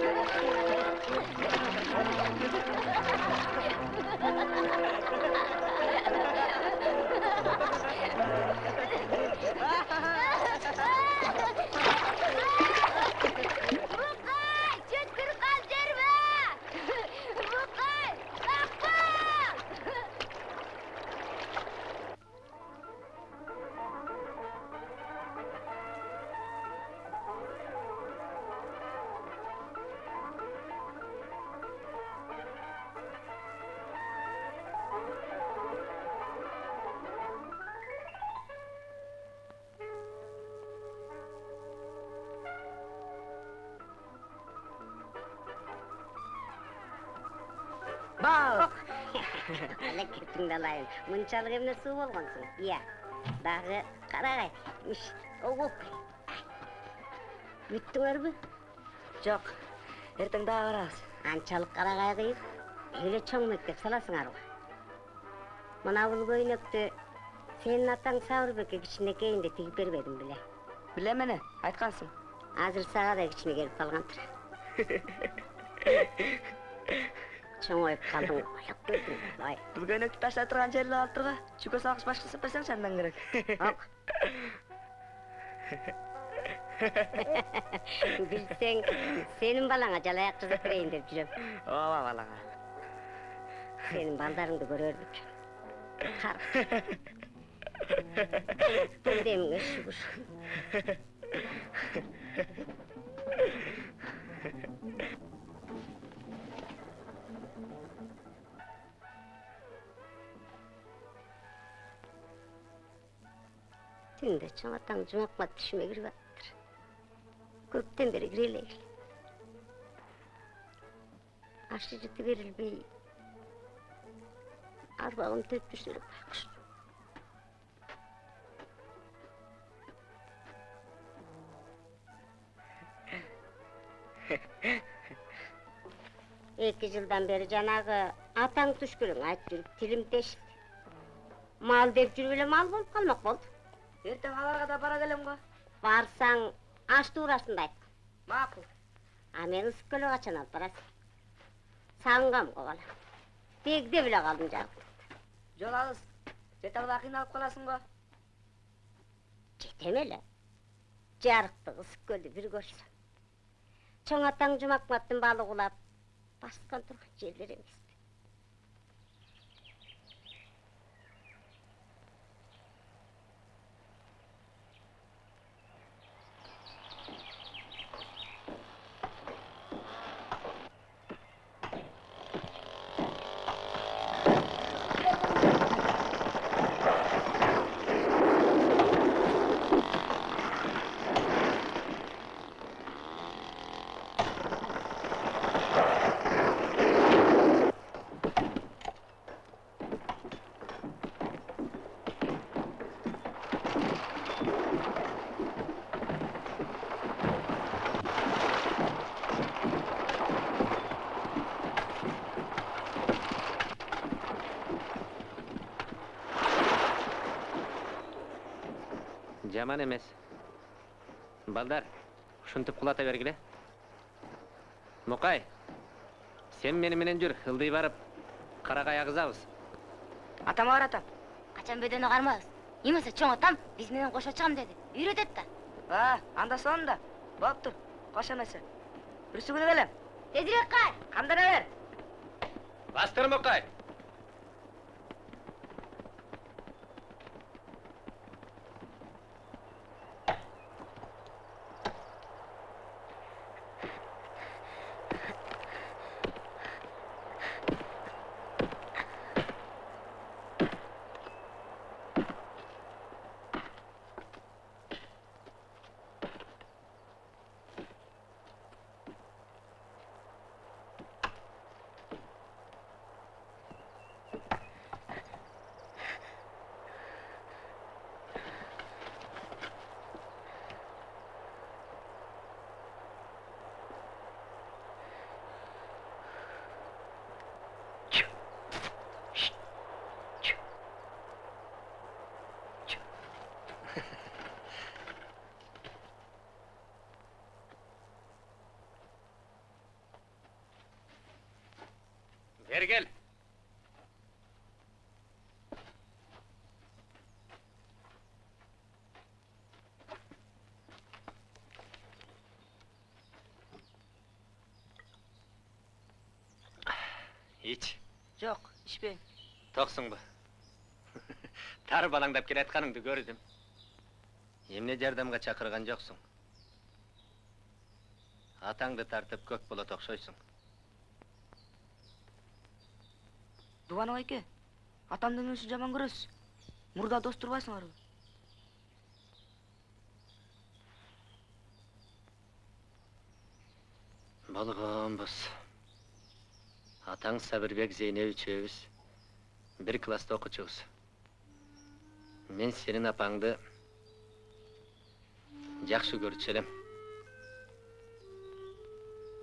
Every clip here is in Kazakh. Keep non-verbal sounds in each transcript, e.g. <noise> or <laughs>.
Ha ha ha ha! Әлекетіңді алайын мұншалық емне су болғансың иә дағы қарағай оп бүттіңер бі жоқ ертең дағы барабыз анчалық қарағай қиып эле чоң мектеп саласыңар ғой мына бұл көйнекті сенің атаң сабырбекке кичинекейинде тигип бербедим беле білем мені айтқансың азыр сага да кичине келип калгантыр чоңоюп калдың көрдүң бай бұл көйнекті ташлай тұрған жерді алып тұрға чүкө салғыш башқа жасап берсеңші андан керек ок билсең сенин балаңа жалаяк жасап берейин деп жүрөм ооба балаңа сенин балдарыңды демиңе шүгүр ᱛᱤᱱ ᱫᱚ ᱪᱟᱢᱟᱛᱟᱢ ᱡᱚᱢᱟᱠ ᱢᱟ ᱛᱤᱥᱢᱮ ᱜᱨᱤᱵᱟ ᱠᱩᱯᱛᱮᱢ ᱵᱮᱨᱮ ᱜᱨᱤᱞᱮ Aşkı ciddi verir bey. Arbağım tepmiş durup bakmış. <laughs> İki yıldan beri canağı atan tuşkürün ayıp durup tilim deşti. Mal deyip yürüyle mal bolup kalmak oldu. Ертең аларга да бара келем го барсаң аш туурасында айт макул а мен ысык көлгө качан алып барасың. Сагынгам го бала. Бегде беле калдым жагып жол алыс жете албай кыйналып каласың го жетем эле жарыктык ысык көлдү бир көрсөм чоң атаң жумакматтын балы кулап баскан турган жерлер эмеспи жаман емес. Балдар ушинтип кулата бергиле мукай сен мени менен жүр ылдый барып карагай агызабыз атама бар атам. Качан бөдөнү кармабыз эмесе чоң атам биз менен кошо чыгам деди үйрөтөт да. А анда сонда болуптур кош эмесе бүрсүгүлүп элем тезирээк кай камдана бер. Бастыр кел ич жок ичпейм токсуңбу тары балаңдап келатканыңды көрдүм эмне жардамга чакырган жоксуң атаңды тартып көк болот окшойсуң дубанов айке атамдын үнүсүн жаман көрөсүз мурда дос турбайсыңарбы болгонбуз атаң сабырбек зейнеп үчөөбүз бир класста окучубуз мен сенин апаңды жакшы көрчү элем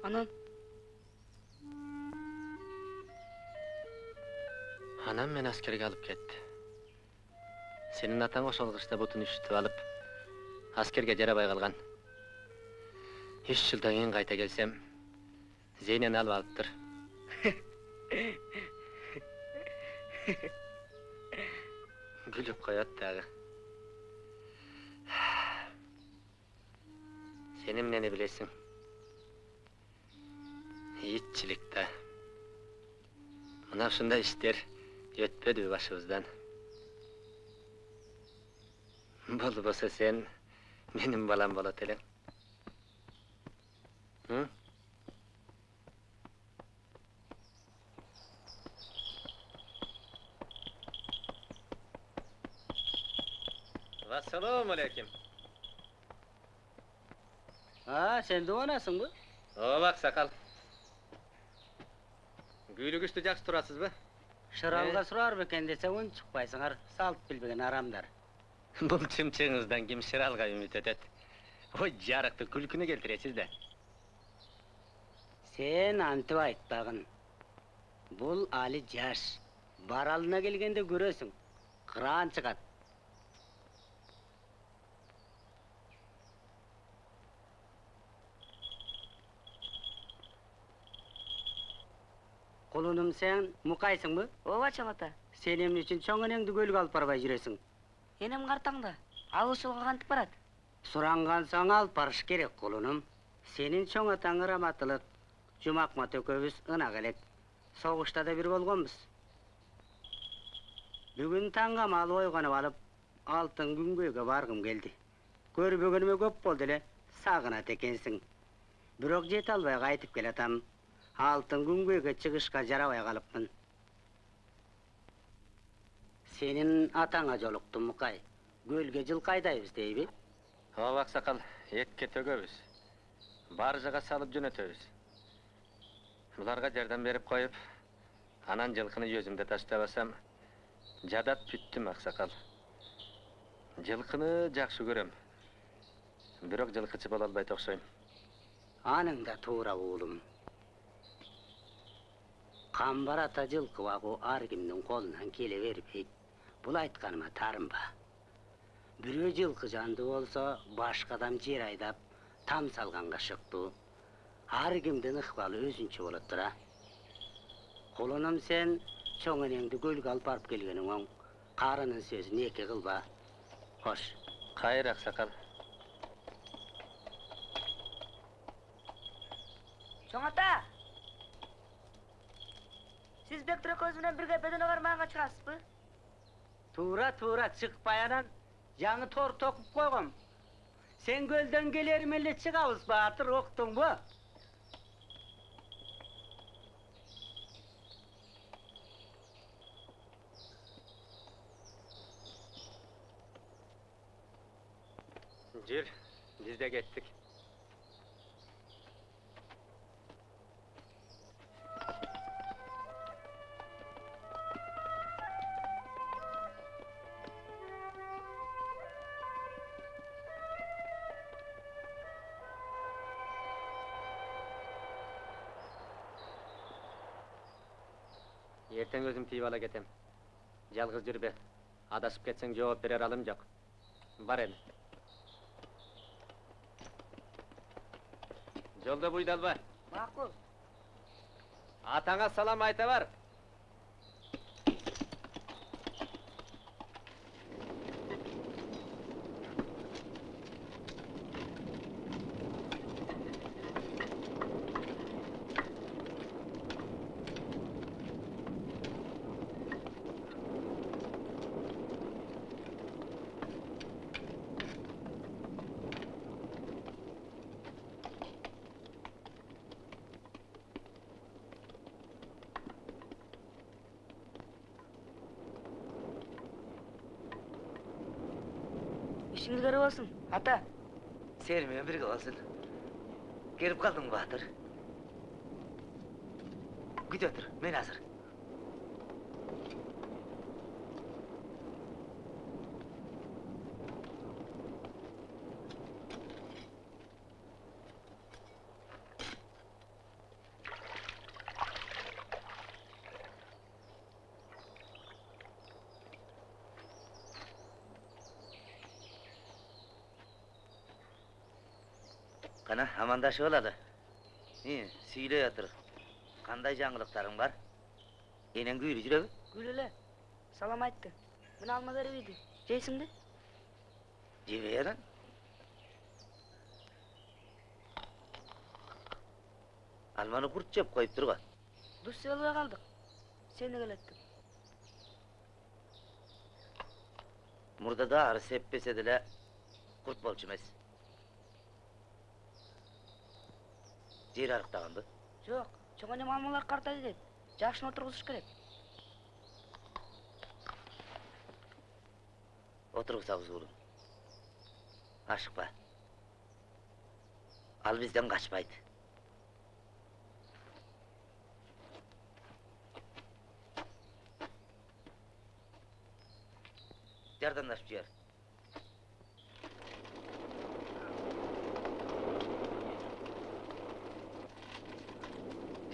Анан анан мени аскерге алып кетти сенин атаң ошол кышта бутун үчүтүп алып аскерге жарабай калган үч жылдан кийин кайта келсем зейнени алып алыптыр күлүп коет дагы сен эмнени иштер өтпөдүбү башыбыздан болбосо сен менин балам болот элең М? Ассалому алейкум. А, сен дуанасыңбы? Ооба аксакал. Күүлүгүчтү жакшы турасызбы? Шыралга сурар бекен десе унчукпайсыңар, салт билбеген арамдар. Бул чымчыгыңыздан ким шыралга үмүт этет? Ой, жарыктı күлкүнү келтиресиз да. Сен антып айтпагын. Бул али жаш. Баралына келгенде көрөсүң. Кыран чыгат. Кулунум сен мукайсыңбы? ооба чоң ата Сен эмне үчүн чоң энеңди көлгө алып барбай жүрөсүң? энем картаңда ал ушулга кантип барат Сурангансаң алып барыш керек кулунум. Сенин чоң атаң раматылык, Жумакмат экөөбүз ынак элек. Согушта да бир болгонбуз. Бүгүн таңга мал ойгонуп алып, алтын күнгөйгө баргым келди. Көрбөгөнүмө көп болду эле, сагынат экенсиң. Бирок жете албай кайтып келатам. Алтын күнгөйгө чыгышка жарабай калыпмын. Сенин атаңа жолуктум Мукай. Көлгө жылкы айдайбыз дейби? Ооба аксакал, этке төгөбүз. Баржыга салып жөнөтөбүз. Буларга жардам берип коюп, анан жылкыны өзүмдө таштабасам, жадап бүттүм аксакал. Жылкыны жакшы көрөм. Бирок жылкычы боло албайт окшойм. Аның да туура уулум. Камбар ата ар кимдин колунан келе бербейт. Бул айтканыма тарынба. Бирөө жылкы жанды болсо, башка адам жер айдап, там салганга шыктуу. Ар кимдин ыкпалы өзүнчө болот тура. Кулунум сен чоң энеңди көлгө алып барып келгениң оң. Карынын сөзүн эки кылба. Хош, Кайыр аксакал. чоң ата сиз бектур экөөбүз менен бирге бедене кармаганга чыгасызбы туура туура чыкпай анан жаңы тор токуп койгом. Сен көлдөн келерим эле чыгабыз баатыр, уктуңбу? Жүр, биз де кеттик. Ертең өзім тиіп ала кетем. Жалғыз жүрбе. Адашып кетсең жооп берер алым жок. Бар эми. Жолда буйдалба. макул Атаңа салам айта бар. Гэрбгалан Баатар. Гүд Баатар, Мэнасар. Қана, амандашып алады. Не, сүйлей отыр. Қандай жаңғылықтарың бар? Енең күйрі жүрегі? Гүлеле, салам айтты. Мен алма беріп еді. Жейсің бе? Алманы құрт жеп қойып тұр ғой. Дұрыс өлбей қалдық. Сені келеттім. Мұрдада ары сеппесе деле құрт болчу емес. Жер арықтағанды. Жоқ, чоңане алмалар қартайды деп. Жашын отырғызыш керек. Отырғызабыз ұлым. Ашықпа. Ал бізден қашпайды. Жардамдашып жібер.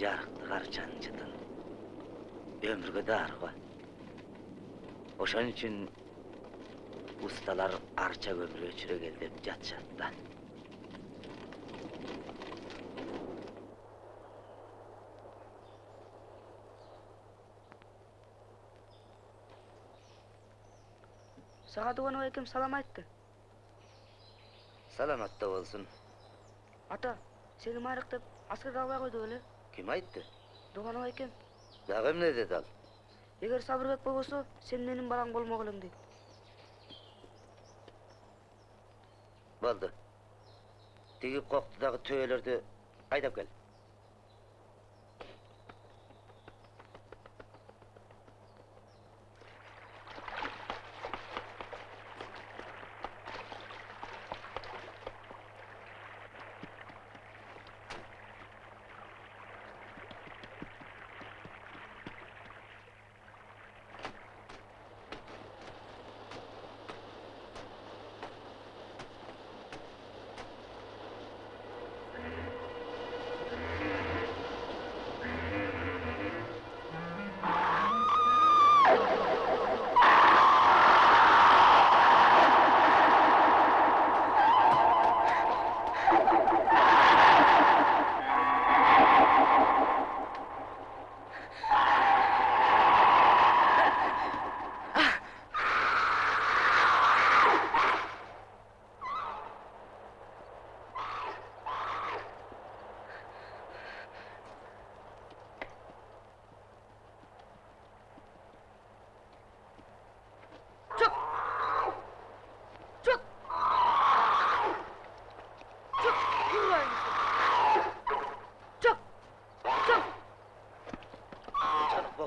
Жарықты қарчан жытын. Өмірге дар ғой. Ошон үчүн ustalar archa көмір өчүрөгел деп жатышат да. Саға Дуанова екем салам айтты. Саламатта болсын. Ата, сені майрық деп аскерге албай қойды өлі. Ким айтты? Дуанова екем. Дагы эмне деди ал? Егер Сабырбек болбосо, сен менің балаң болмок элең дейт. Болду. Тиги коктудагы төөлөрдү айдап кел.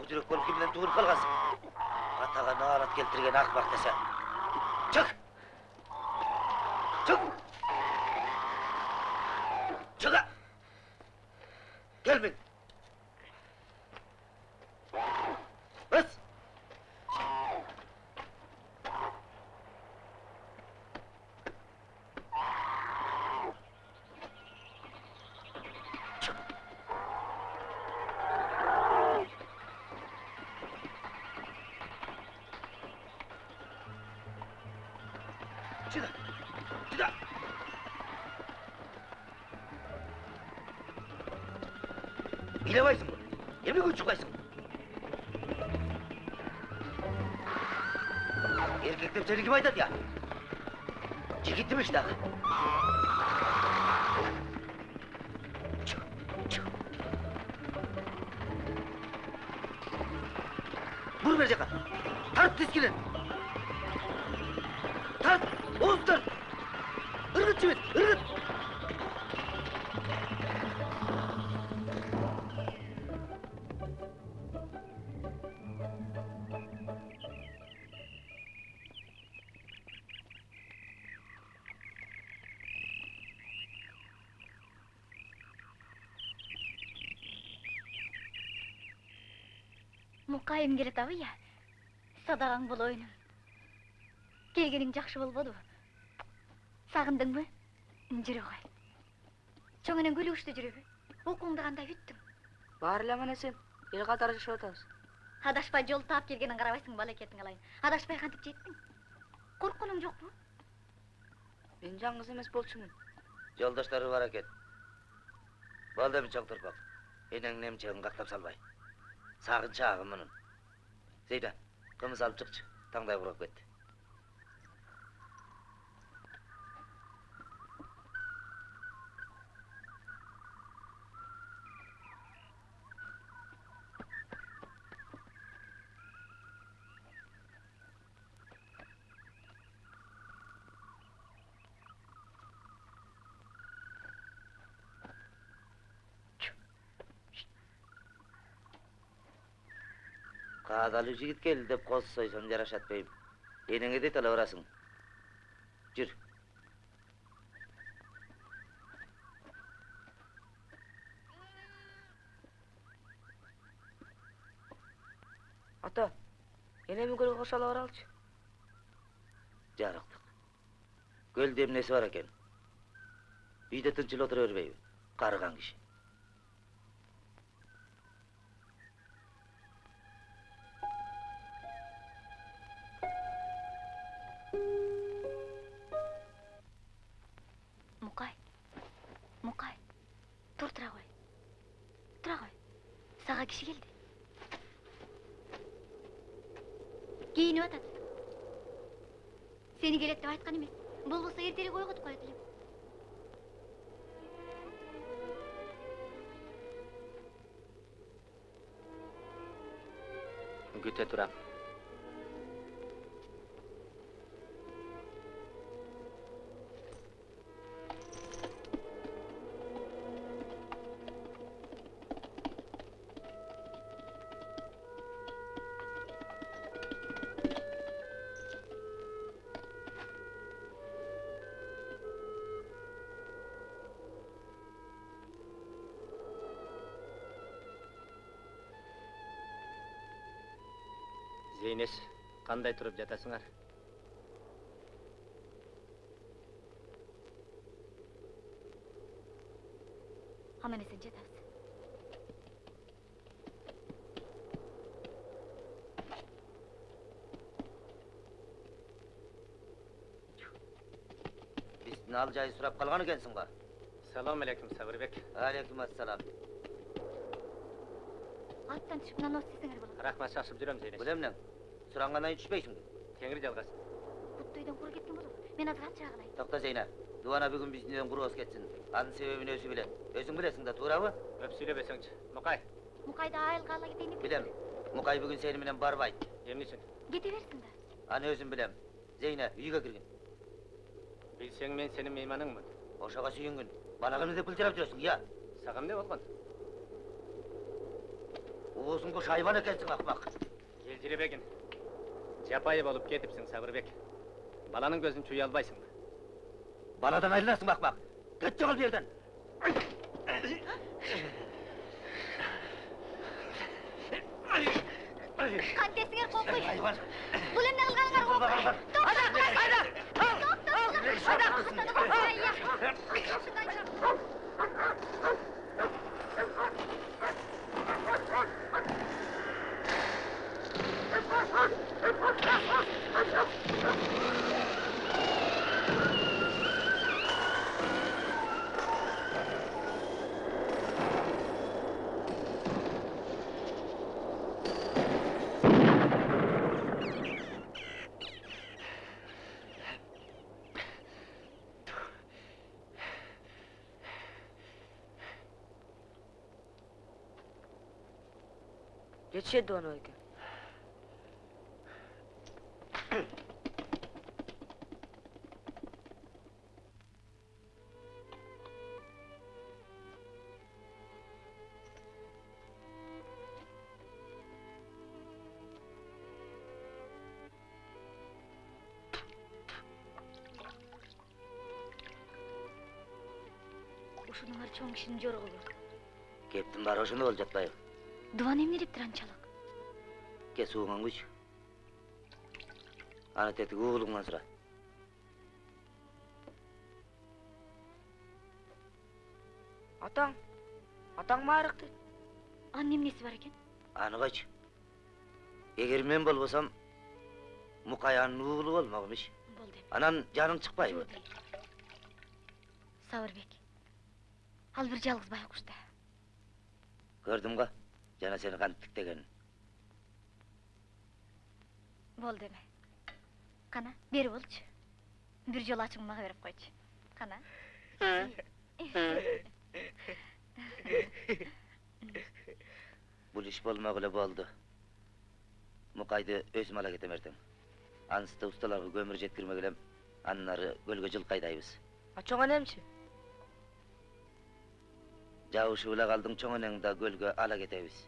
Жүрек болып кімнен туылып қалғансың? Атаға нағарат келтірген ақбақ десе. Çık! Çık! Çık! Gel లేవాల్సింది ఎన్ని కూర్చోవాల్సింది Erkekler seni kim aydat ya? Çekittim işte. Vur verecek ha. Tart diskini. Мукайым келет абы я садағаң болоюнум келгениң жакшы болбодубу сагындыңбы жүрө кой чоң энең көлүгүчтө жүрөбү окууңду кандай бүттүң баары эле аман эсен эл катары жашап атабыз адашпай жол таап келгениң карабайсың балекетиң алайын адашпай кантип жеттиң коркконуң жокпу мен жалгыз эмес болчумун жолдоштары бар экен болду эми чоң турпак энеңдин эмчегин кактап салбай. Сагын чаагы мунун зейда кымыз алып чыкчы таңдай курап кетти каадалуу жигит келди деп коз сойсоң жарашат дейм энеңе дейт ала барасың жүр ата энеми көлгө кошо ала баралычы жарыктык көлдө эмнеси бар экен үйдө тынч эле отура бербейби карыган киши зейнес кандай туруп жатасыңар аман эсен жатабыз биздин ал жай сурап калган экенсиң го салам алейкум сабырбек алейкум ассалам аттан түшүп нанос десеңер болот рахмат шашып жүрөм зейнес бул Кийин түшпөйсүңбү теңир жалгасын кутты үйдөн кура кеткен болобу мен азыр ат чаагылайын токто зейна дубана бүгүн биздин үйдөн куру болуп кетсин анын себебин өзү билет өзүң билесиң да туурабы көп сүйлөбөсөңчү мукай мукайды айылга ала кетейин деп билем мукай бүгүн сени менен барбайт эмне үчүн кете берсин да аны өзүм билем зейна үйгө киргин билсең мен сенин мейманыңмын ошого сүйүнгүн бала кымны деп былжырап жүрөсүң ыя сага эмне болгон уузуңду шайбан экенсиң акмак елжиребегин жапайы болуп кетипсиң сабырбек баланын көзүн чуя албайсыңбы баладан айрыласың акмак кет бу жерден конкуй айбан бул эмне кылганыңар конкуй жетишет дубана Ce ce, domnule? Чоң кишинин жоругубу кептин баары ошондо болуп жатпайбы дубан эмне дептир анчалык текке суыңан күйчү ана тетиги уулуңдан сура атаң атаң маарык дейт анын эмнеси бар экен аны койчу эгер мен болбосом мукай анын уулу болмок имиш болду эми анан жаның чыкпайбы сабырбек ал бир жалгыз байкуш да көрдүм го жана сени кантип тиктегенин болду эми кана бери болчу бир жолу ачууңду мага берип койчу кана бул иш болмок эле болду мукайды өзүм ала кетем эртең анысты усталарга көмүр жеткирмек элем андан ары көлгө жылкы айдайбыз а чоң энемчи жабышып эле калдың чоң энеңди да көлгө ала кетебиз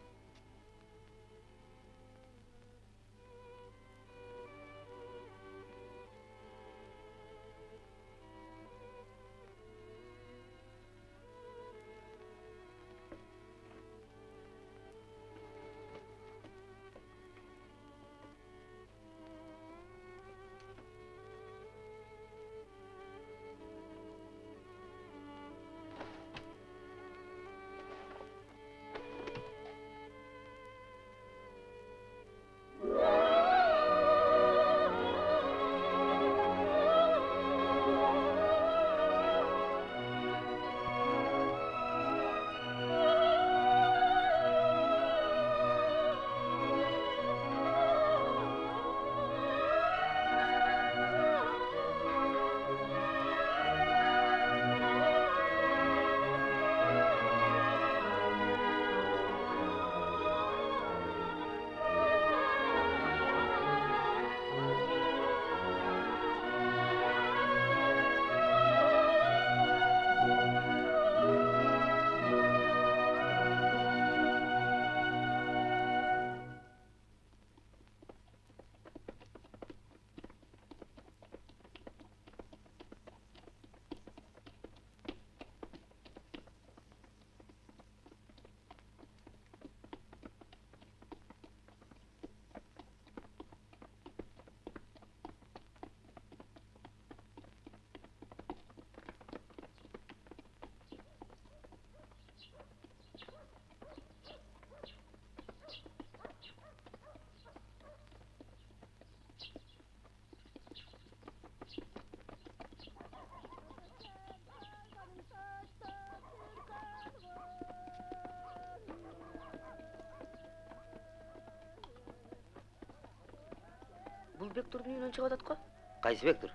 бектурдун үйүнөн чыгып атат го кайсы бектур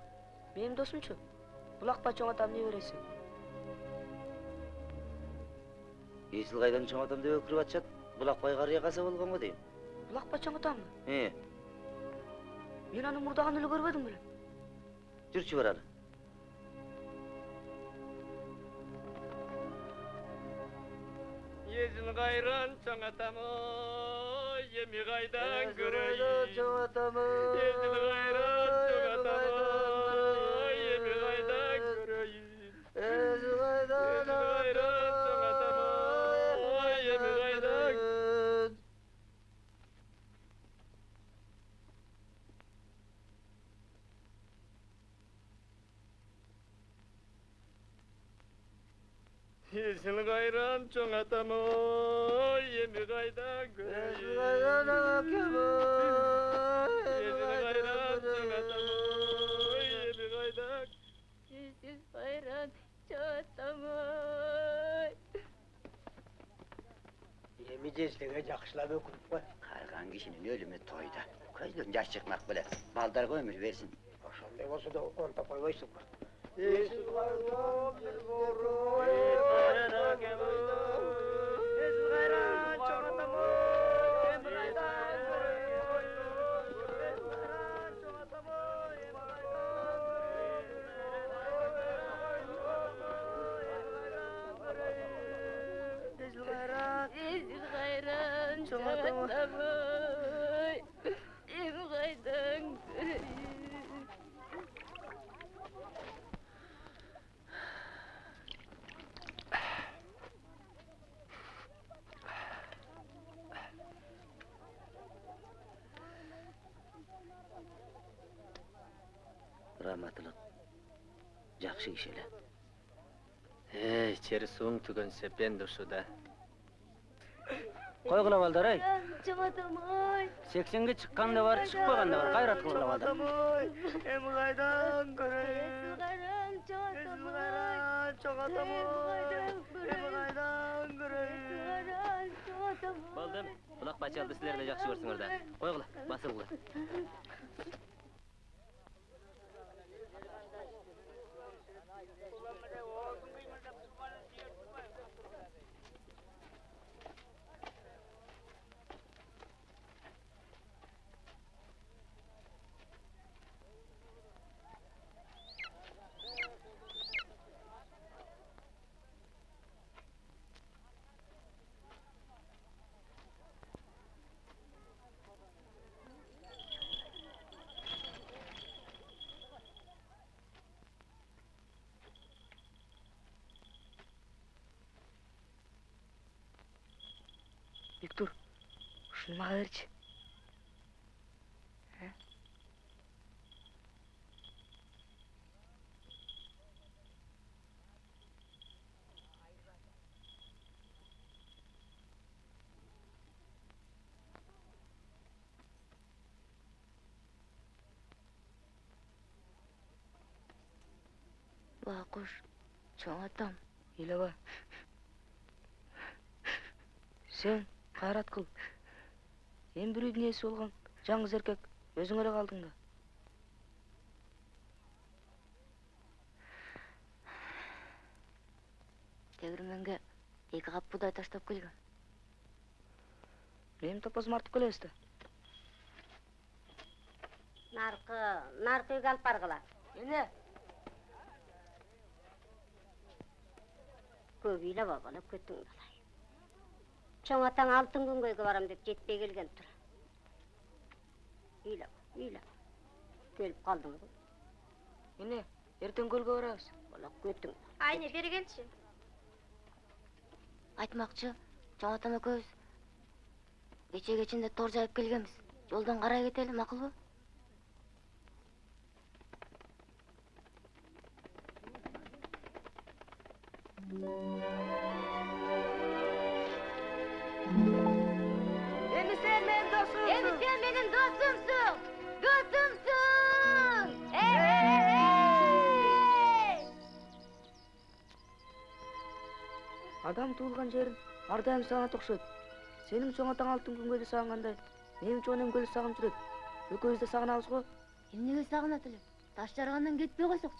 менин досумчу булакпа чоң атам небереси эсил кайдан чоң атам деп өкүрүп атышат булакбай карыя каза болгон го дейм булакпа чоң атамбы э мен анын мурдаган эле көрбөдүм беле жүрчү баралы Езін қайран чоң атам ой, емі қайдан көрейін. чоң атамы Езін қайран чоң атам ой, емі қайдан жездеге жакшылап өкүнүп кой Карган кишинин өлүмү тойда. Көздөн жаш чыкмак беле. Балдарга өмүр берсин. ошондой болсо да онтоп койбойсуңбу Езил раматылык жакшы киши эле эй чери сууң түгөнсө бен да ушуда койгула балдар ай жаматам ай сексенге чыккан да бар чыкпаган да бар кайрат кылгыла балдар эми кайдан көрөйүн кайрам жаматам ай кайдан чоң атам кайдан эми кайдан көрөйүн болду булак бачалды силер да жакшы көрсүңөр да койгула басылгыла виктор ушуну мага берчи бакуш чоң атам ыйлаба сен кайрат кыл эми бирөөдүн ээси болгон жаңыз эркек өзүң эле калдың да. Тегирменге эки кап буудай таштап келгем эми топозум артып келебиз да наркы наркы үйгө алып баргыла эмне көп бала көтүң далай чоң атаң алтын күнгөйгө барам деп жетпей келген тура ыйлаба ыйлаба келип калдың го эмне эртең көлгө барабыз. Бала көтүң айне бери келчи айтмакчы чоң атам экөөбүз кечеге чейин тор жайып келгенбиз. Жолдон карай кетели макулбу эми адам туулган жерин ар дайым сагынат окшойт. Сенин чоң атаң алтын күнгөйдү сагынгандай менин чоң энем көлдү сагынып жүрөт. Экөөбүз да сагынабыз го. Эмнеге сагынат элем таш жаргандан кетпей койсокчу.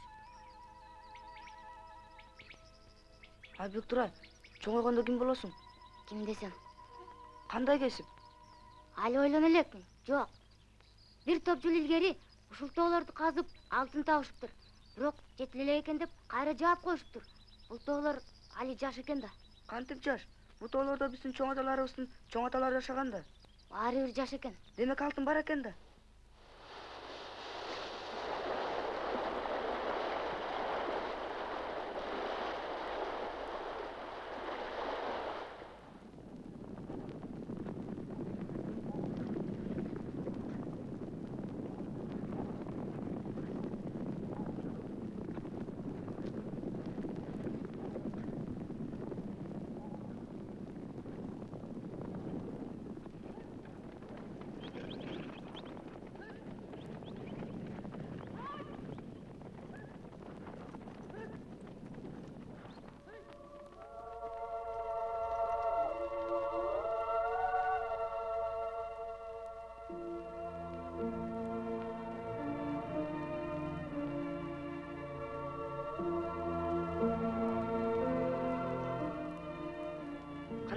А бектура чоңойгондо ким болосуң? Ким десем кандай кесип? Али ойлоно элекмин жок. Бир топ жыл илгери ушул тоолорду казып алтын табышыптыр. Бирок жетиле элек экен деп кайра жаап коюшуптур. Бул тоолор али жаш экен да кантип жаш бул тоолордо биздин чоң аталарыбыздын чоң аталары жашаган да баары бир жаш экен демек алтын бар экен да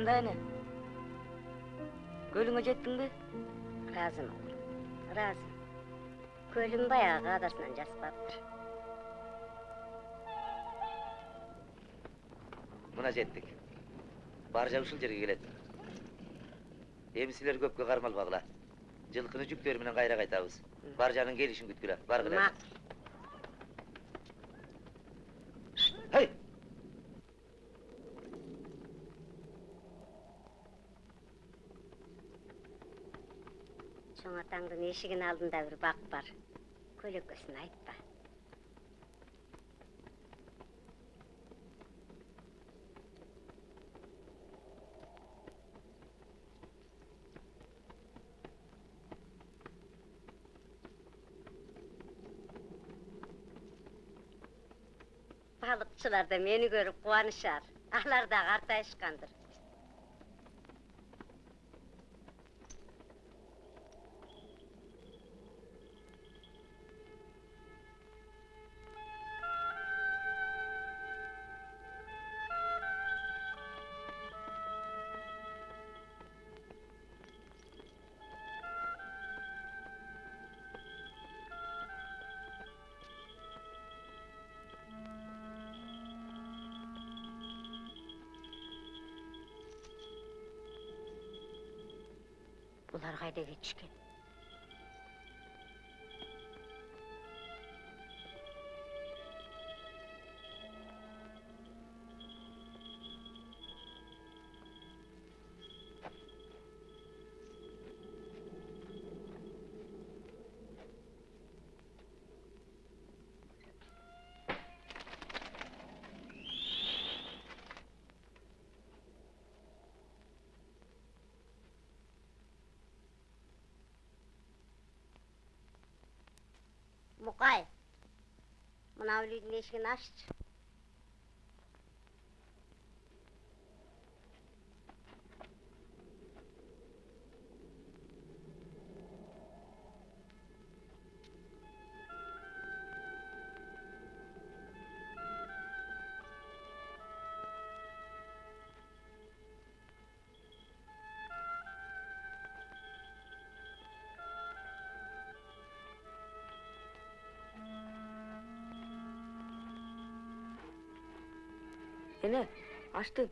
кандай эне көлүңө жеттиңби ыраазымын ыраазы көлүм баягы адасынан жаспаптыр мына жеттик баржа ушул жерге келет эми силер көпкө кармалбагыла жылкыны жүктөрү менен кайра кайтабыз баржанын келишин күткүлө баргыла макул тұрған алдында бір бақ бар. Көлеңкесін айтпа. Балықшылар да мені көріп қуанышар алар да қартайышқандыр Федоровичка. мұқай мынау үйлердің есігін ашшы. Seni açtın.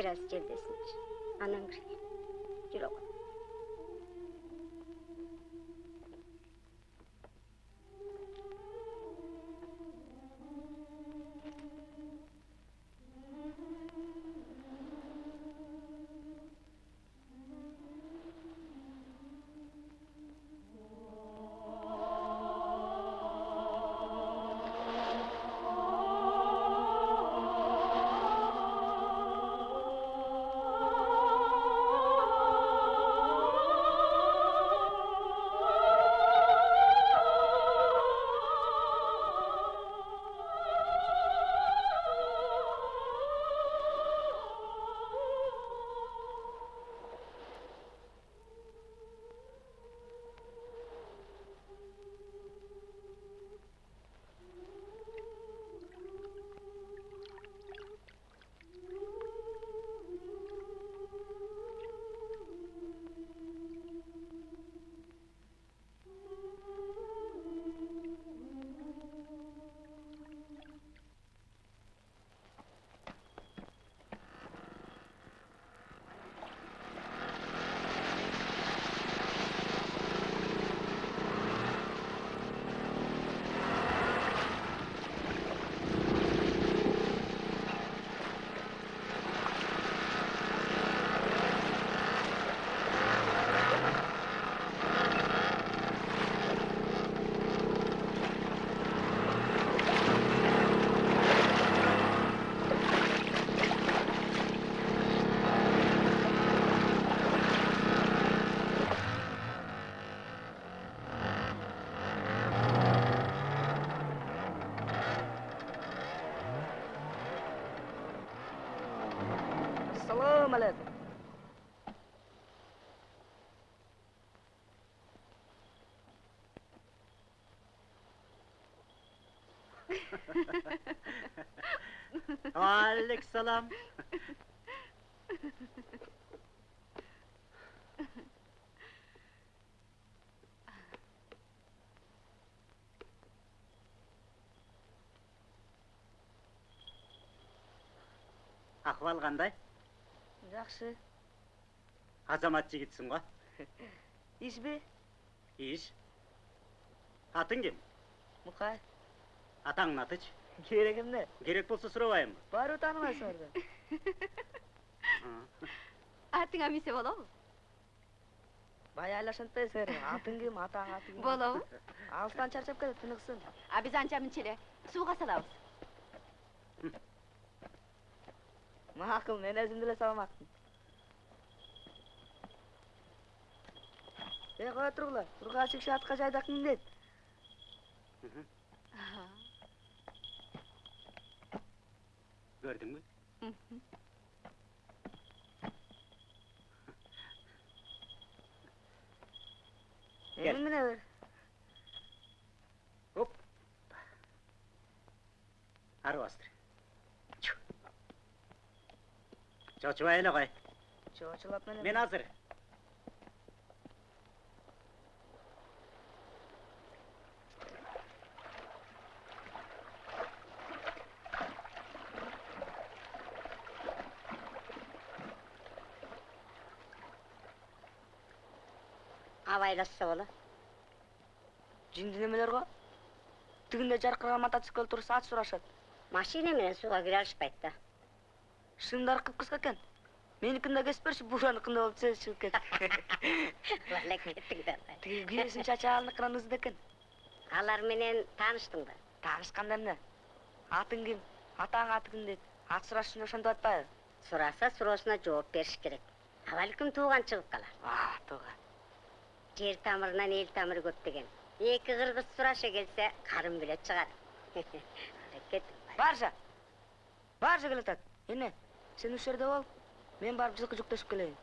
Գրած ջերտեսնիչ անանգր Алейкум Ахвал қандай? Жақсы. Азамат жігітсің ғой? Иш бе? Иш. Атың кім? Мұқай. Атаңның аты? керегім не керек болса сұрабайым бар сұрды. атыңа эмесе болобу Бай айлашынтай силер атың ким атаң аты ким болобу алыстан чарчап кетет тыныксын а биз анча мынча эле сууга салабыз мен өзүм деле салмакмын қоя кое тургула турган атқа атка жайдак Gördün mü? Hı hı. Gel. Elimden alır. Hop. Arı bastır. Çocuğa öyle koy. Çocuğa ne? Ben hazır. байласса бола жынды немелер ғой жарқыраған мотоцикл тұрса ат сұрашады машина менен суға кіре алышпайды да шыңдары қып қысқа екен менікін да кесіп берші бураныкын да болуп сөз шығып кет балекеттің да тиги күйесін чачалыныкынан ызды экен алар менен тааныштың ба таанышканда эмне атың ким атаң аты ким дейт ат сураш үчүн ошентип атпайбы сураса суроосуна жооп бериш керек абалким тууган чыгып калар тууган жер тамырынан ел тамыры көп деген екі қырғыз сұраша келсе қарын біле шығады баржа баржа келатат ене сен осы жерде бол мен барып жылқы жүктесіп келейін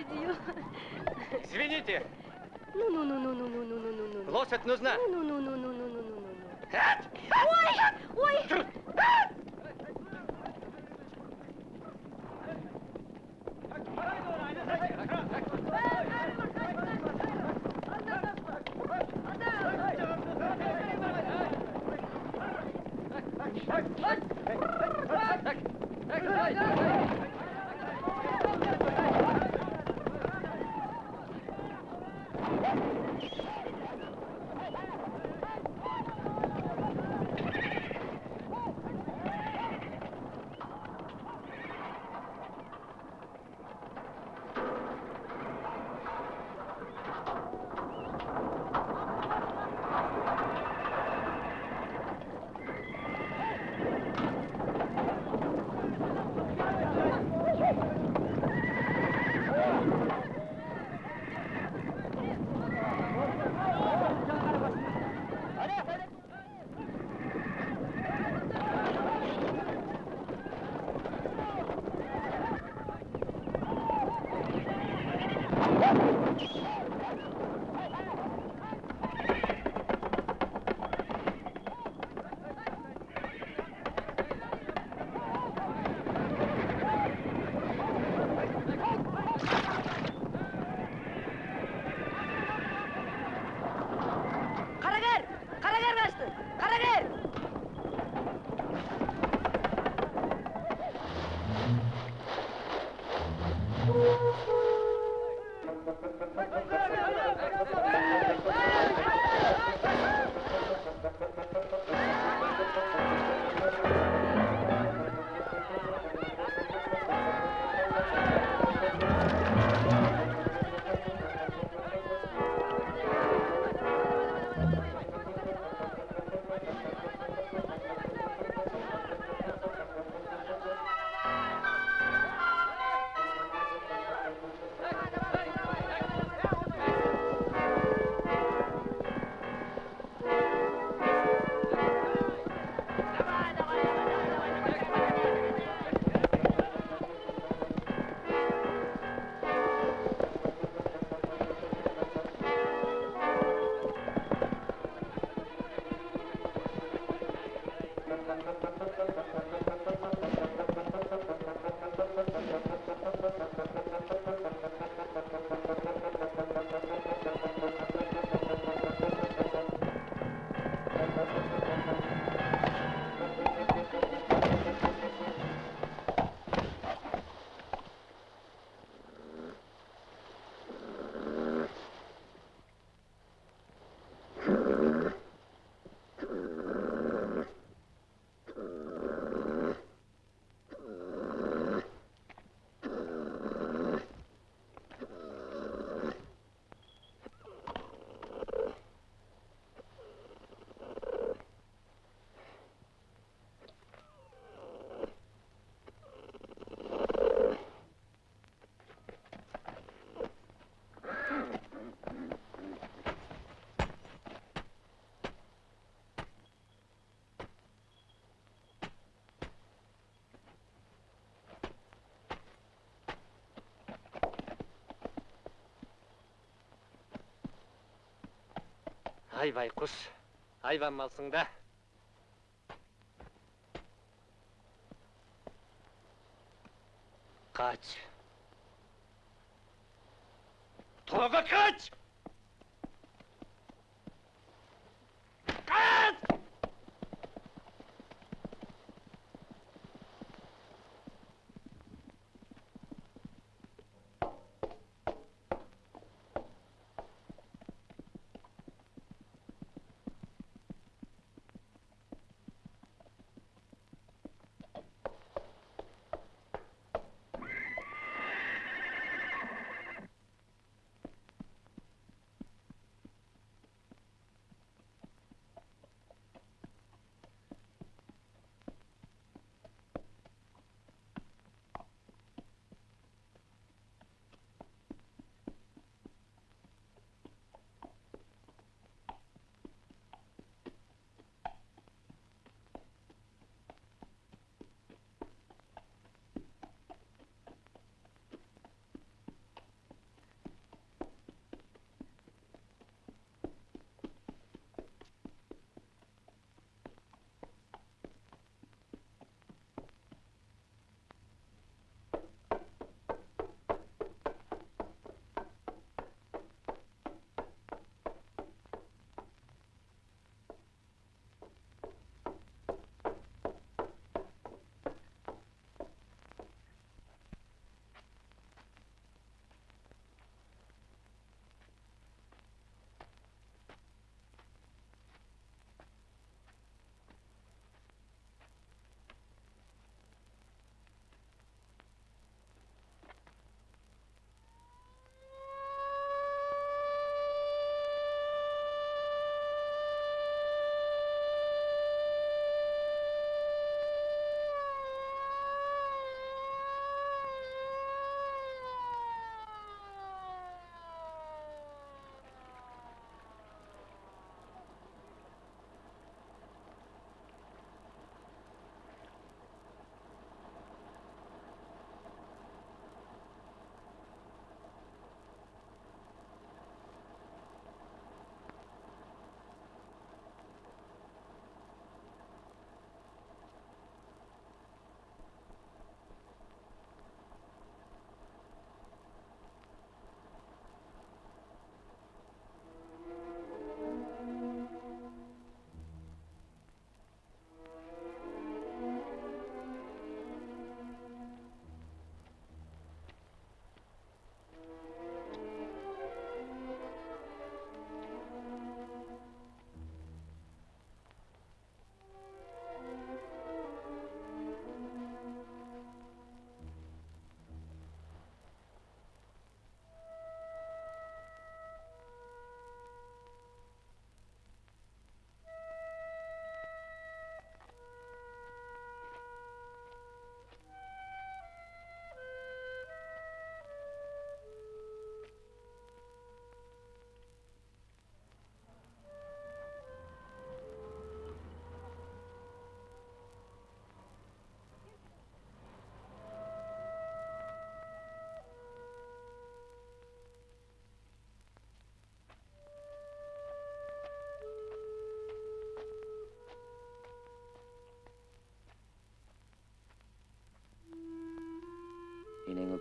сидел. Извините. Ну-ну-ну-ну-ну-ну-ну-ну-ну. Лошадь нужна. Ну-ну-ну-ну-ну-ну-ну-ну. Ой! Hay vay kus! Hayvan malsın da! Kaç! Tolga kaç!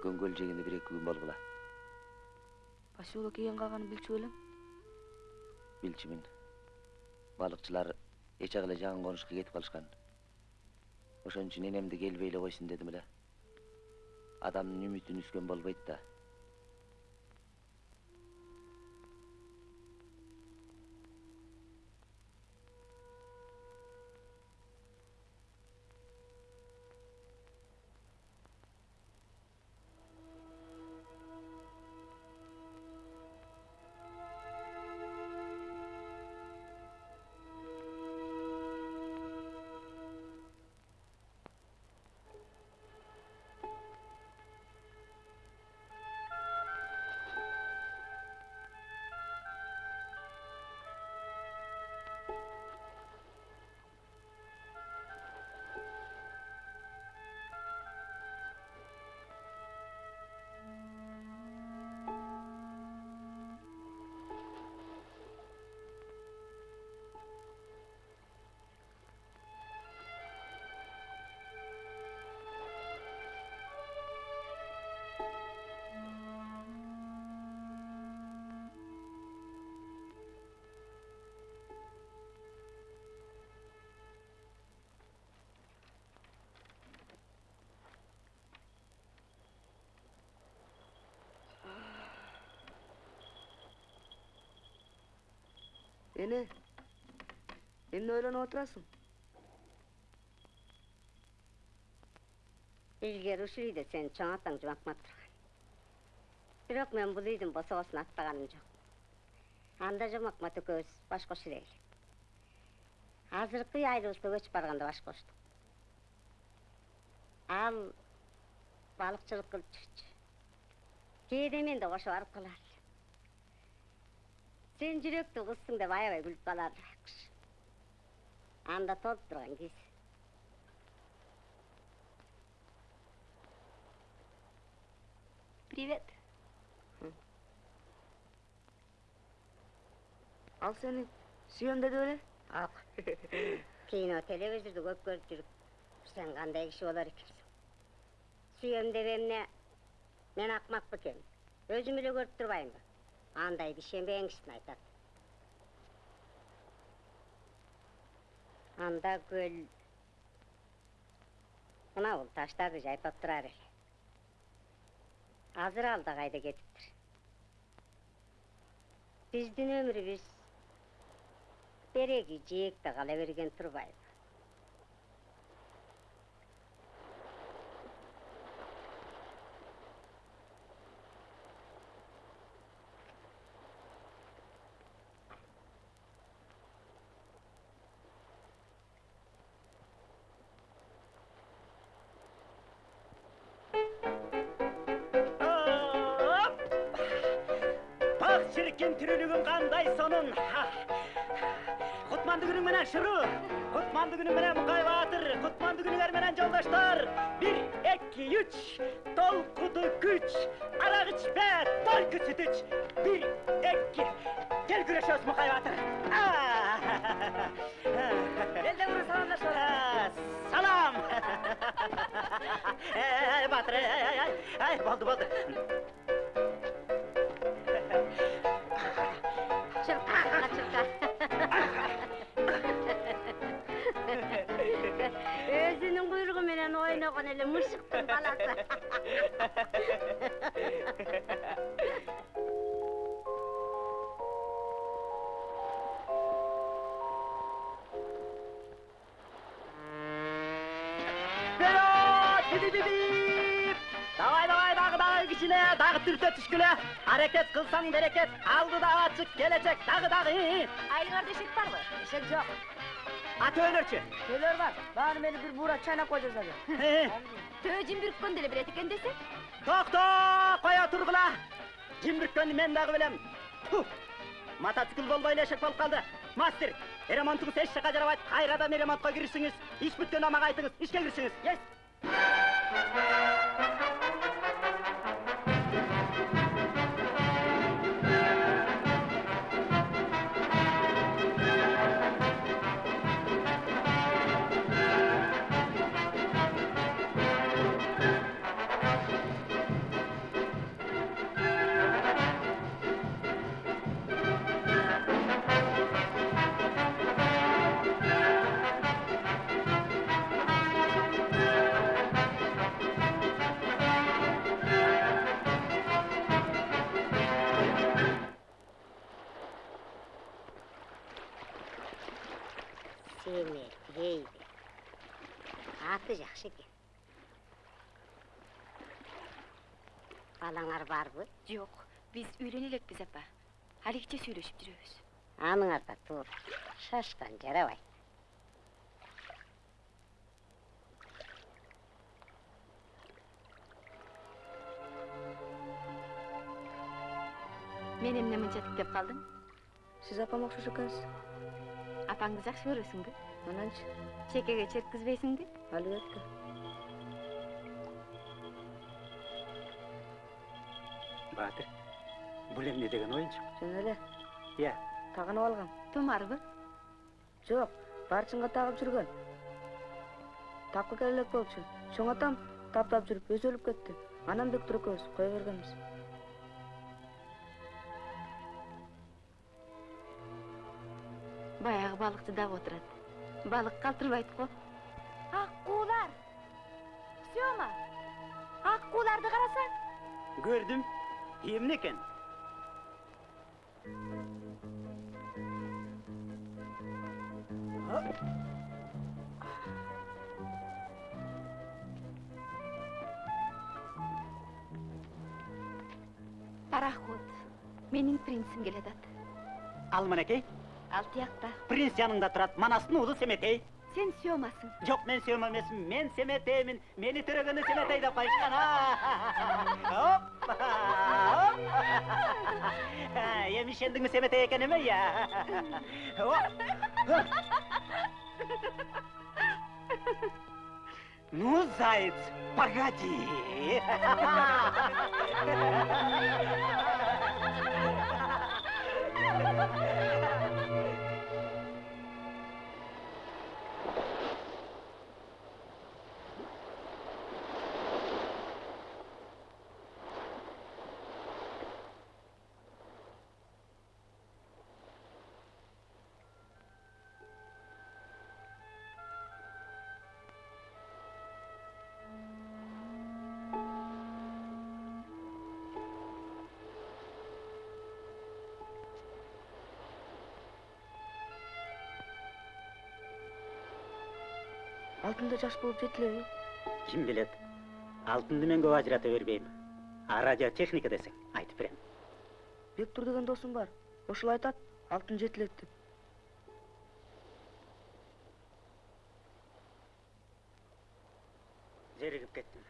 Көңгөл жегенде бир эки күн болгула поселок кийин калганын билчү белең билчүмүн балыкчылар эче эле жаңы конушка кетип калышкан ошон үчүн энемди келбей эле койсун дедим эле адамдын үмүтүн үзгөн болбойт да. Эмне ойлонуп отурасың илгери ушул үйдө сенин чоң атаң жумакмат турган бирок мен бул үйдүн босогосун аттаганым жок анда жомакмат экөөбүз баш кошур элек азыркы үй айылыбызга көчүп барганда баш коштук ал балыкчылык кылып жүрчү кээде мен да кошо барып элем сен жүрөктүү кызсың деп аябай күлүп каларды байкуш анда толуп турган кез Привет. ал сени сүйөм деди беле ак кино телевизорду көп көрүп жүрүп сен кандай киши болор экенсиң сүйөм деп эмне мен акмак бекем өзүм эле көрүп турбаймынбы андайды ишенбеңишсин айтат анда көл мына бул таштарды жайпап турар эле азыр ал да кайда кетиптир биздин өмүрүбүз береги жээкте кала берген турбайбы бак чиркин тирүүлүгүң кандай сонун кутмандуу күнүң менен шыру кутмандуу күнүң менен мукай баатыр кутмандуу күнүңөр менен жолдоштор бир эки үч толкуду күч арак ичпе только сүт іч бир эки кел күрөшөбүз мукай баатыр элден бир саламдашып салам эй баатыр ай ай ай болду болду баласы Вперед! Бип-бип-бип! Давай, давай, дагы дагы кичине, дагы түртө түшкүлө. Аракет кылсаң берекет, алдыда ачык келечек, дагы дагы. Айылыңарда эшек барбы? эшек жок А төөлөрчү? төлөр бар баары мени бир буура чайнап кой жасады Төө жим бүрккөн деле билет экен десе. Токто, кое тургула. Жим бүрккөндү мен дагы билем. Ту. Мотоцикл болбой эле эшек болуп калды. Мастер, ремонтуңуз эч жака жарабайт. Кайрадан ремонтко киришсиңиз, иш бүткөндө мага айтыңыз, ишке киришиңиз. Yes. Аты жакшы экен балаңар барбы Жок, биз үйлөнө элекпиз апа. Алигиче сүйлөшүп жүрөбүз. аныңар да туура шашкан жарабайт Мен эмне мынча тиктеп калдың? Сиз апама окшош экенсиз. Апаңды жакшы көрөсүңбү? Ананчы, Чекеге черткизбейсиңби? албетте. баатыр бул эмне деген оюнчук Жөн эле, иә тагынып алгам. Тумарбы? Жок, барчынга тагып жүргөн. Тапкы келе элек болчу. Чоң атам таптап жүрүп өзү өлүп кетти. Анам Бектур экөөбүз кое бергенбиз. Баягы балыкчы дагы отурат. Балык калтырбайт го. Ак куулар. Сёма. Ак кууларды карасаң. көрдүм эмне экен Пароход. Менин принцим келатат. ал мынакей Ал тиякта. принц яныңда турат манастын уулу семетей Сен Сёмасың. жок мен эмесмин мен семетеймин мени төрөгөндө семетей деп эми ишендиңби семетей экениме я ну заяц погоди Алтында жаш болуп жетилеби? ким билет алтынды мен көп ажырата бербейм а радиотехника десең айтып берем Бектур деген досум бар. Ошол айтат, алтын жетилет деп. зеригип кеттим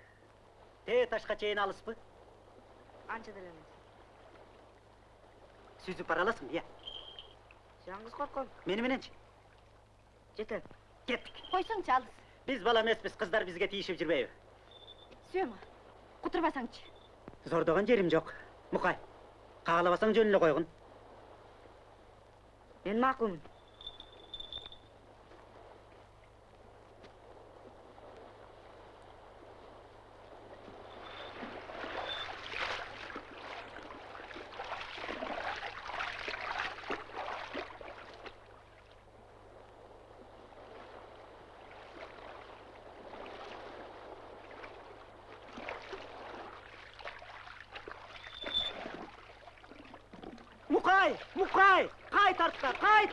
тээ ташка чейин алыспы Анча деле эмес. сүзүп бара аласыңбы иә Жаңгыз корком. мени мененчи Жетем. кеттик Койсоңчу алыс. Биз бала эмеспиз кыздар бизге тийишип жүрбөйбү Сёма. Кутурбасаңчы. зордогон жерим жок мукай каалабасаң жөн эле койгун Мен макулмун. мукай мукай кайт артка кайт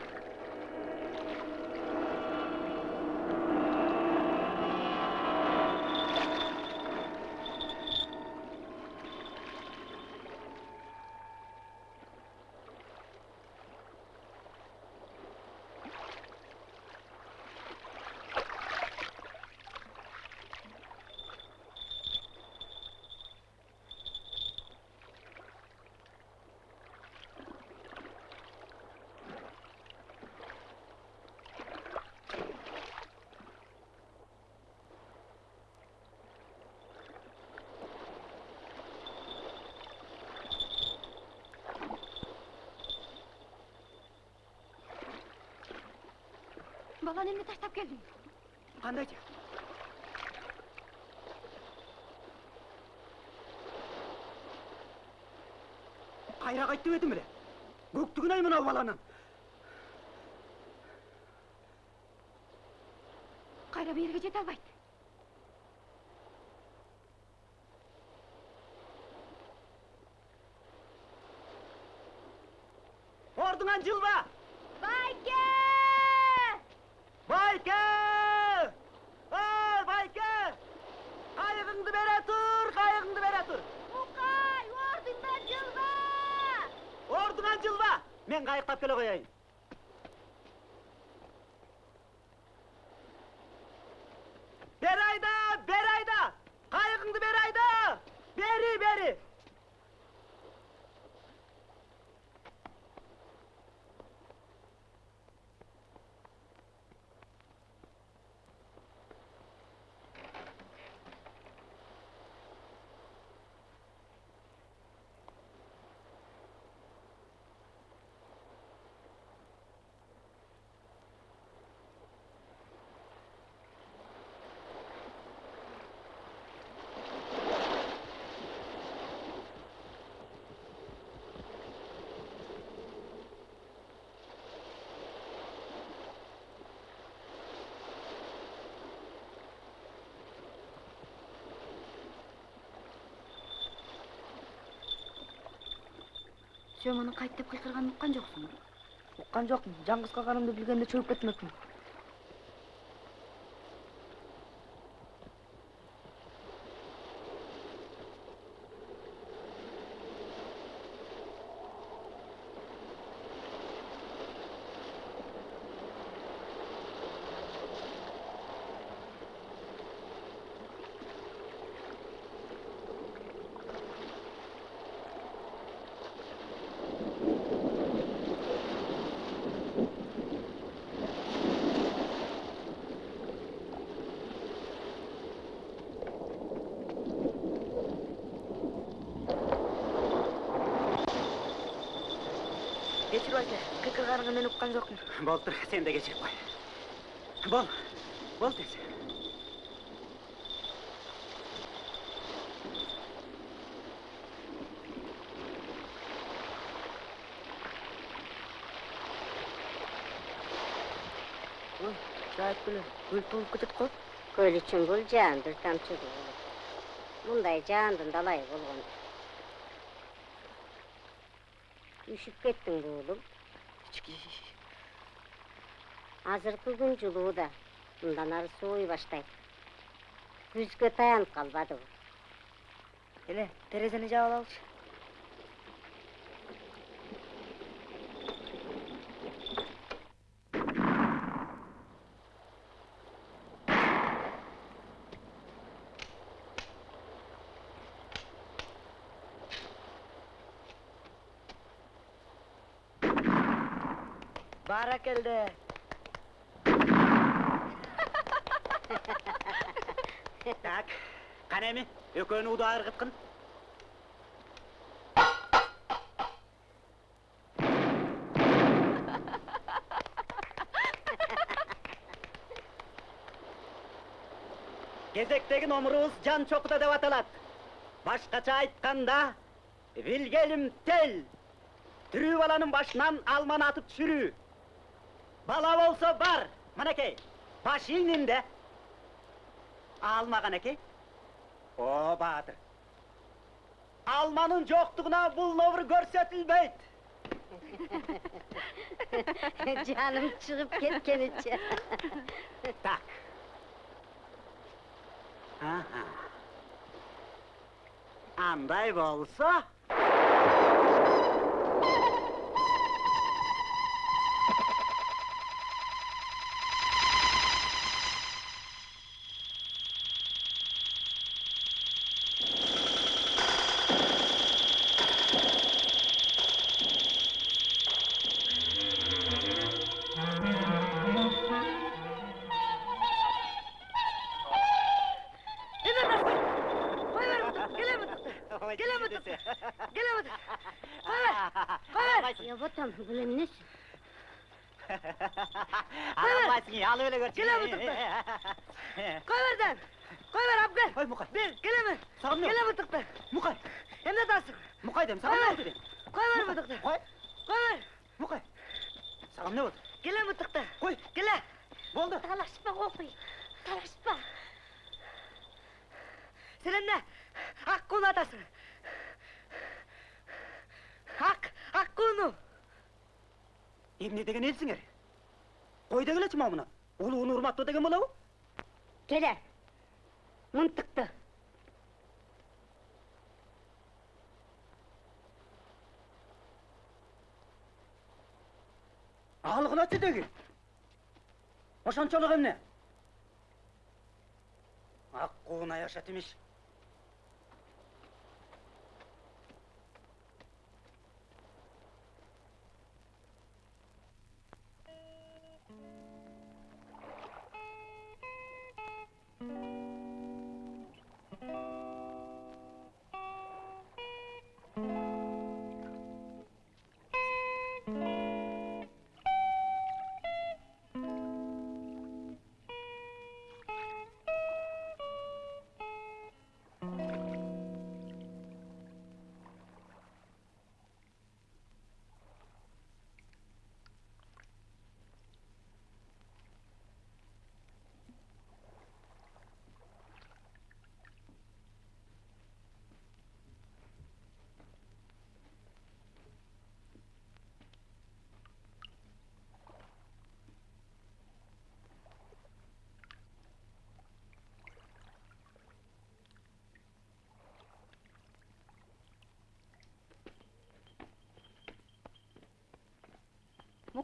Баланы эмне таштап келдиң? кандайчы кайра кайт деп эдим эле көктүгүн ай мынау баланын Кайра берге жете албайт. Сөөмөнүн кайт деп кыйкырганын уккан жоксуң уккан жокмун жаңгыз калганымды билгенде чөгүп кетмекмин кечирип айта кыйкырганыңы мен уккан жокмун болуптур сен да кечирип кой бол бол тез ой жайып келе көл толуп кетет го көл үчүн бул жаандыр тамчы болот мындай жаандын далайы болгон үшүп кеттиң уулум азыркы күн жылуу да мындан ары сууй баштайт күзгө таянып калбадыбы эле терезени жаап алалычы баракелде так кана эми экөөнү ууда ыргыткын кезектеги номурубуз жан чокута деп аталат башкача айтканда вильгельм тель тирүү баланын башынан алманы атып түшүрүү бала болсо бар мынакей баш ийнимде алма канакей о баатыр алманын жоктугуна бул номур көрсөтүлбөйт жаным чыгып кеткеничи так аха андай болсо Келем отурду. Келем отур. ябатам бул эмнеси Аламайсың, алып эле көрчү. Келем отурду. кой берден кой бер алып кел Ой, Мукай. бер келеме Сагын не? келе бутукты Мукай, эмне атасың Мукай дем, сагын не болду дем? кой бер бутукты Кой, кой бер Мукай. Сагын не болду? келе бутукты Кой, келе болду. талашпа кокуй талашпа сен эмне ак кууну атасың ак ак кууну Эмне деген элсиңер? Кой дегилечи могу муну. Улууну урматтоо деген болобу? келе мынтыкты алгылачы деги ошончолук эмне ак куун аяшат имиш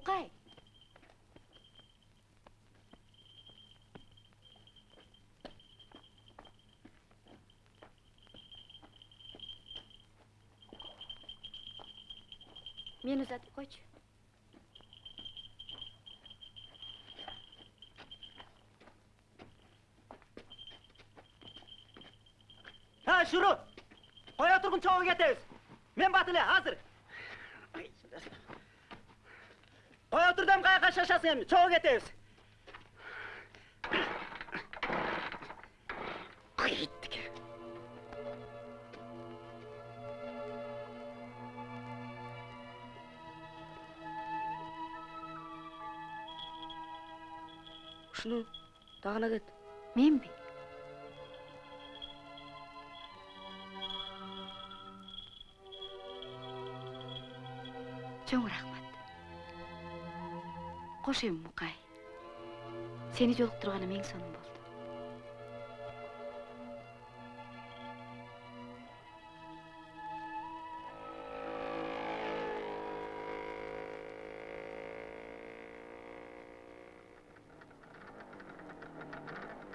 мукай мени узатып койчу ha shuru qo'ya turgin cho'g'ga ketamiz men batile hozir turdam qayoqqa shashasın endi cho'g'ga ketamiz qaytdik ушуну дагына кет кош эми мукай сени жолуктурганым эң сонун болду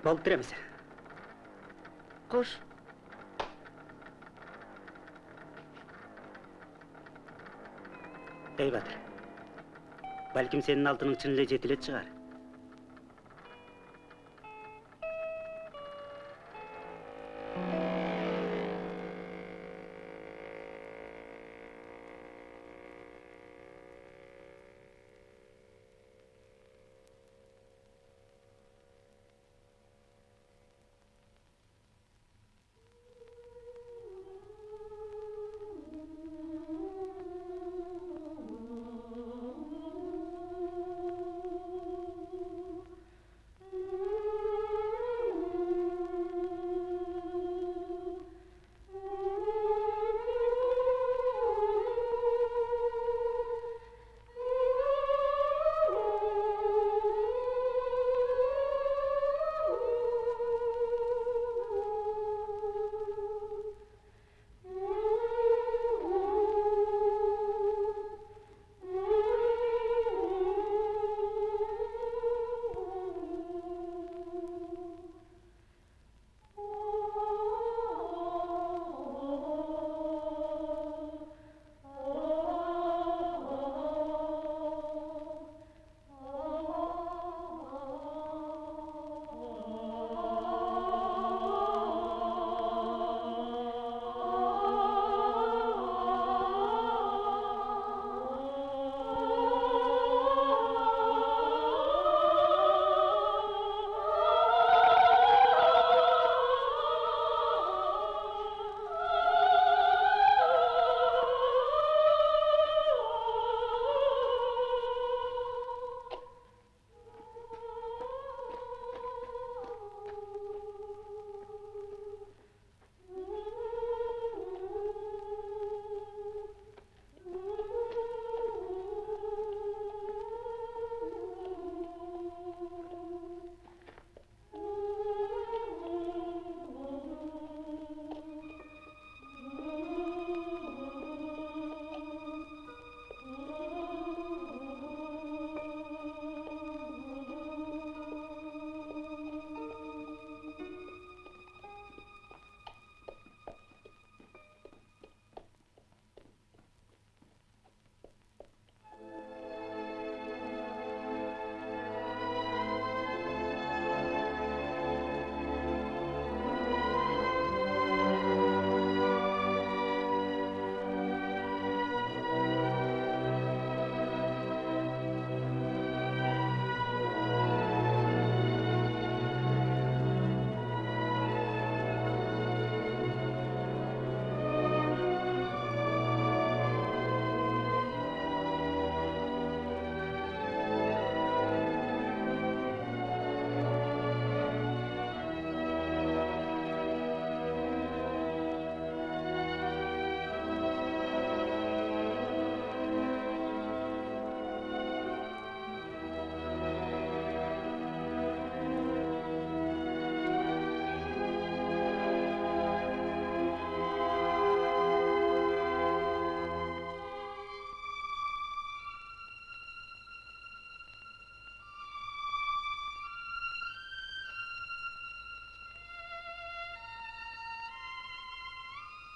болуп беремиз кош. Ей батыр балким сенин алтының чын эле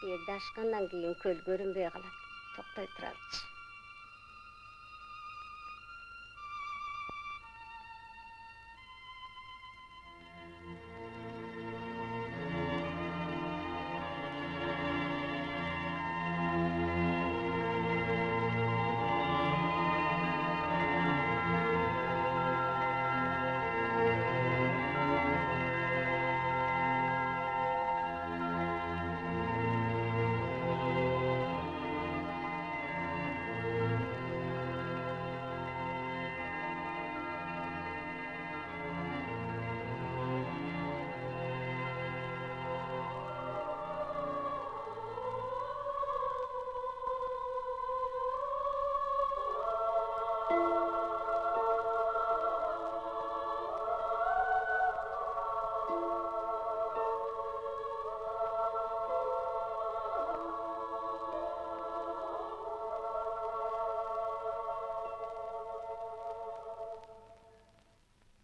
Берді ашқаннан кейін көл көрінбей қалады. Тоқтай тұрарчы.